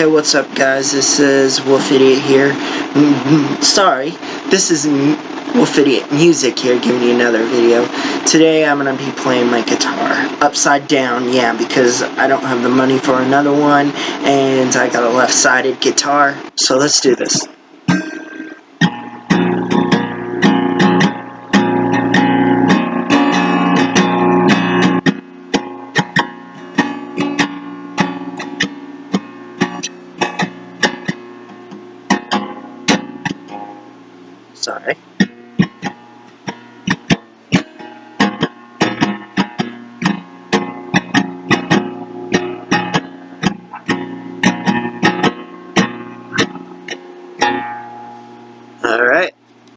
Hey, what's up, guys? This is Wolf Idiot here. Mm-hmm. Sorry, this is Wolf Idiot Music here, giving you another video. Today, I'm gonna be playing my guitar upside down. Yeah, because I don't have the money for another one, and I got a left-sided guitar. So let's do this. sorry. Alright,